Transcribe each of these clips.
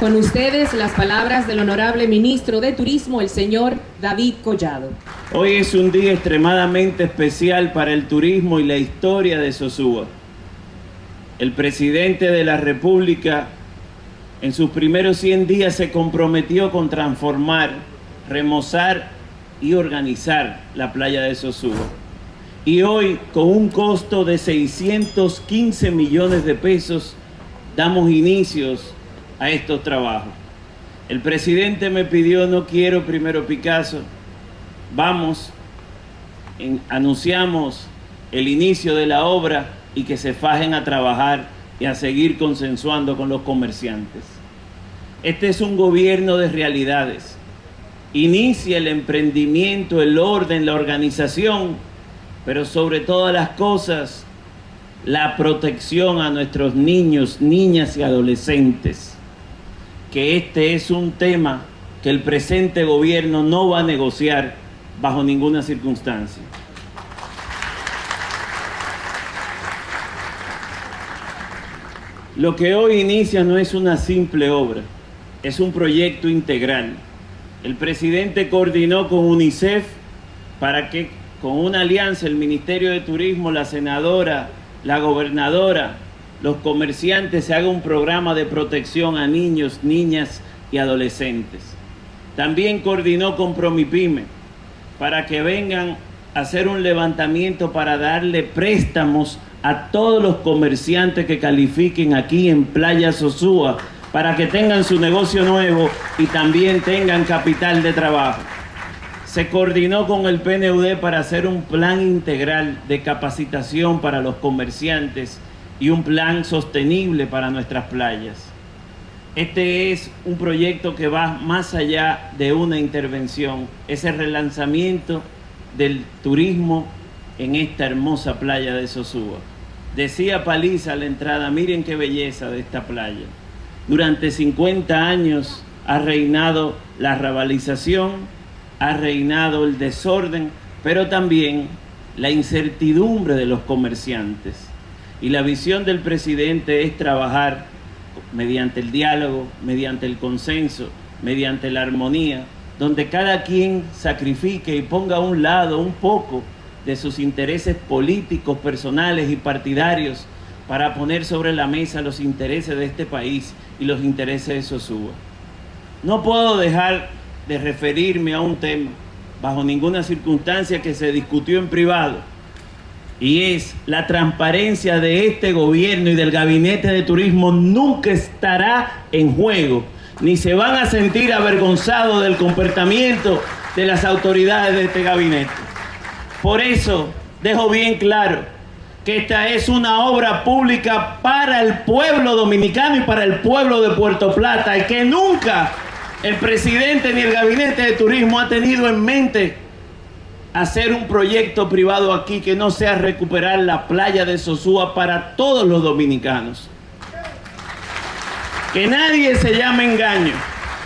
Con ustedes las palabras del honorable ministro de Turismo, el señor David Collado. Hoy es un día extremadamente especial para el turismo y la historia de Sosúa. El presidente de la República en sus primeros 100 días se comprometió con transformar, remozar y organizar la playa de Sosúa. Y hoy, con un costo de 615 millones de pesos, damos inicios a estos trabajos. El presidente me pidió, no quiero primero Picasso, vamos, anunciamos el inicio de la obra y que se fajen a trabajar y a seguir consensuando con los comerciantes. Este es un gobierno de realidades. Inicia el emprendimiento, el orden, la organización, pero sobre todas las cosas, la protección a nuestros niños, niñas y adolescentes. Que este es un tema que el presente gobierno no va a negociar bajo ninguna circunstancia. Lo que hoy inicia no es una simple obra, es un proyecto integral. El presidente coordinó con UNICEF para que con una alianza el Ministerio de Turismo, la senadora, la gobernadora, los comerciantes se haga un programa de protección a niños, niñas y adolescentes. También coordinó con Promipyme para que vengan a hacer un levantamiento para darle préstamos a todos los comerciantes que califiquen aquí en Playa Sosúa para que tengan su negocio nuevo y también tengan capital de trabajo. Se coordinó con el PNUD para hacer un plan integral de capacitación para los comerciantes y un plan sostenible para nuestras playas. Este es un proyecto que va más allá de una intervención, es el relanzamiento del turismo en esta hermosa playa de Sosúa. Decía Paliza a la entrada, miren qué belleza de esta playa. Durante 50 años ha reinado la rabalización, ha reinado el desorden, pero también la incertidumbre de los comerciantes. Y la visión del presidente es trabajar mediante el diálogo, mediante el consenso, mediante la armonía, donde cada quien sacrifique y ponga a un lado un poco de sus intereses políticos, personales y partidarios para poner sobre la mesa los intereses de este país y los intereses de Sosúa. No puedo dejar de referirme a un tema bajo ninguna circunstancia que se discutió en privado y es la transparencia de este gobierno y del gabinete de turismo nunca estará en juego, ni se van a sentir avergonzados del comportamiento de las autoridades de este gabinete. Por eso dejo bien claro que esta es una obra pública para el pueblo dominicano y para el pueblo de Puerto Plata y que nunca el presidente ni el gabinete de turismo ha tenido en mente hacer un proyecto privado aquí que no sea recuperar la playa de Sosúa para todos los dominicanos. Que nadie se llame engaño.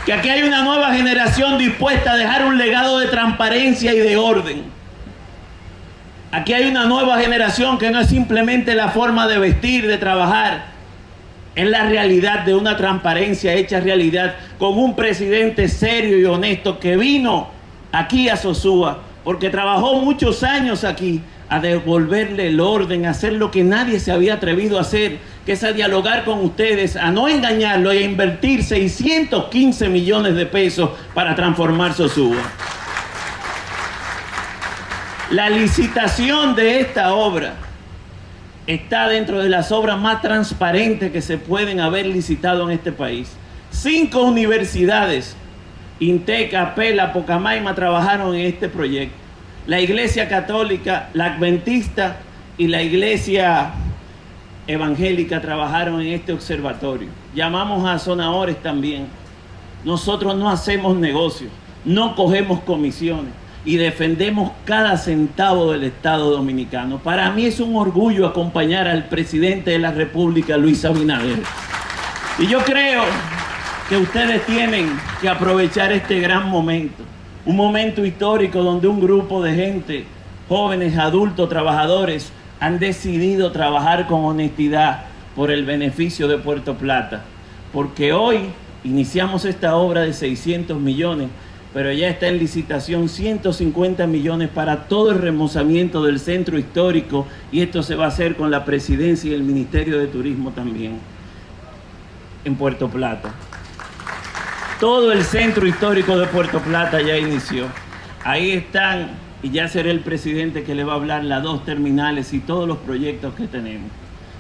Que aquí hay una nueva generación dispuesta a dejar un legado de transparencia y de orden. Aquí hay una nueva generación que no es simplemente la forma de vestir, de trabajar. Es la realidad de una transparencia hecha realidad con un presidente serio y honesto que vino aquí a Sosúa porque trabajó muchos años aquí a devolverle el orden, a hacer lo que nadie se había atrevido a hacer, que es a dialogar con ustedes, a no engañarlo y a invertir 615 millones de pesos para transformar Sosúa. La licitación de esta obra está dentro de las obras más transparentes que se pueden haber licitado en este país. Cinco universidades, Inteca, Pela, Pocamaima, trabajaron en este proyecto. La Iglesia Católica, la Adventista y la Iglesia Evangélica trabajaron en este observatorio. Llamamos a zonadores también. Nosotros no hacemos negocios, no cogemos comisiones y defendemos cada centavo del Estado Dominicano. Para mí es un orgullo acompañar al presidente de la República, Luis Abinader. Y yo creo que ustedes tienen que aprovechar este gran momento. Un momento histórico donde un grupo de gente, jóvenes, adultos, trabajadores, han decidido trabajar con honestidad por el beneficio de Puerto Plata. Porque hoy Iniciamos esta obra de 600 millones, pero ya está en licitación 150 millones para todo el remozamiento del centro histórico y esto se va a hacer con la presidencia y el Ministerio de Turismo también en Puerto Plata. Todo el centro histórico de Puerto Plata ya inició. Ahí están, y ya seré el presidente que le va a hablar las dos terminales y todos los proyectos que tenemos.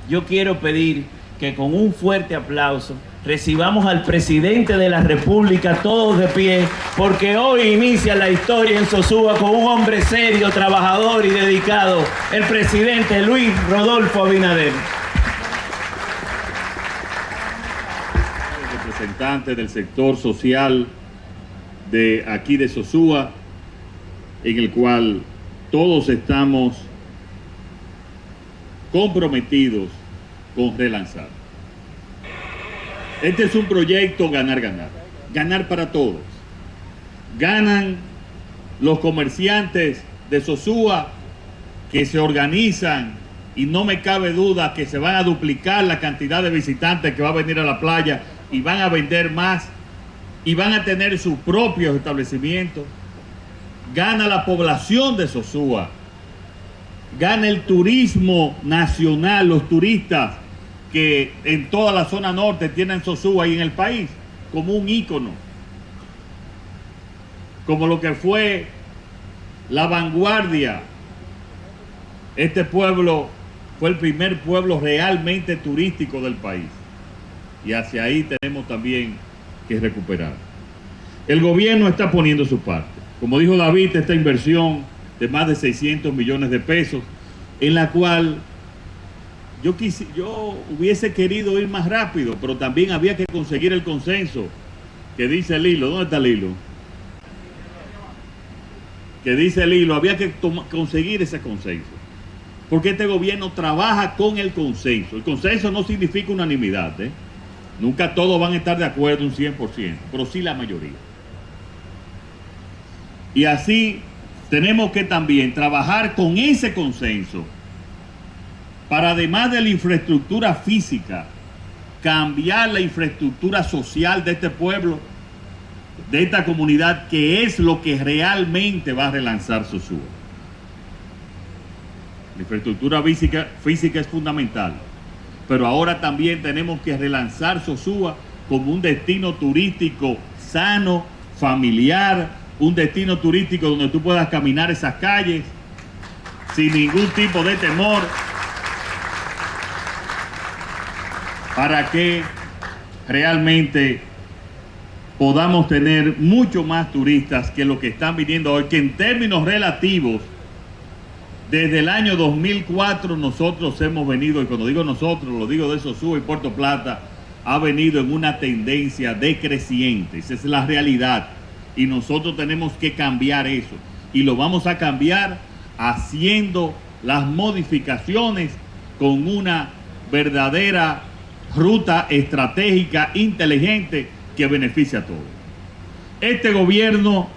Yo quiero pedir que con un fuerte aplauso recibamos al presidente de la República todos de pie, porque hoy inicia la historia en Sosúa con un hombre serio, trabajador y dedicado, el presidente Luis Rodolfo Abinader. Del sector social de aquí de Sosúa, en el cual todos estamos comprometidos con relanzar. Este es un proyecto ganar-ganar, ganar para todos. Ganan los comerciantes de Sosúa que se organizan y no me cabe duda que se van a duplicar la cantidad de visitantes que va a venir a la playa y van a vender más y van a tener sus propios establecimientos. Gana la población de Sosúa, gana el turismo nacional, los turistas que en toda la zona norte tienen Sosúa y en el país como un ícono, como lo que fue la vanguardia. Este pueblo fue el primer pueblo realmente turístico del país y hacia ahí tenemos también que recuperar. El gobierno está poniendo su parte. Como dijo David, esta inversión de más de 600 millones de pesos, en la cual yo, yo hubiese querido ir más rápido, pero también había que conseguir el consenso que dice el hilo. ¿Dónde está el hilo? Que dice el hilo, había que conseguir ese consenso. Porque este gobierno trabaja con el consenso. El consenso no significa unanimidad. ¿eh? Nunca todos van a estar de acuerdo un 100%, pero sí la mayoría. Y así tenemos que también trabajar con ese consenso para además de la infraestructura física, cambiar la infraestructura social de este pueblo, de esta comunidad, que es lo que realmente va a relanzar Sosúa. La infraestructura física, física es fundamental, pero ahora también tenemos que relanzar Sosúa como un destino turístico sano, familiar, un destino turístico donde tú puedas caminar esas calles sin ningún tipo de temor, para que realmente podamos tener mucho más turistas que lo que están viniendo hoy, que en términos relativos, desde el año 2004 nosotros hemos venido, y cuando digo nosotros, lo digo de Sosúa y Puerto Plata, ha venido en una tendencia decreciente, esa es la realidad, y nosotros tenemos que cambiar eso, y lo vamos a cambiar haciendo las modificaciones con una verdadera ruta estratégica inteligente que beneficia a todos. Este gobierno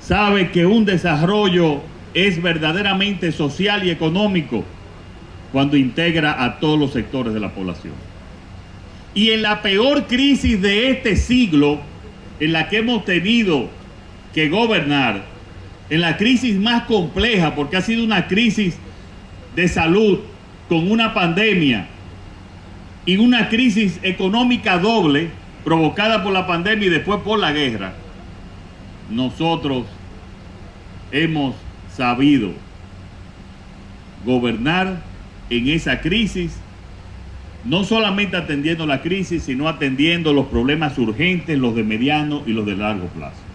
sabe que un desarrollo es verdaderamente social y económico cuando integra a todos los sectores de la población. Y en la peor crisis de este siglo, en la que hemos tenido que gobernar, en la crisis más compleja, porque ha sido una crisis de salud con una pandemia, y una crisis económica doble provocada por la pandemia y después por la guerra, nosotros hemos sabido gobernar en esa crisis, no solamente atendiendo la crisis, sino atendiendo los problemas urgentes, los de mediano y los de largo plazo.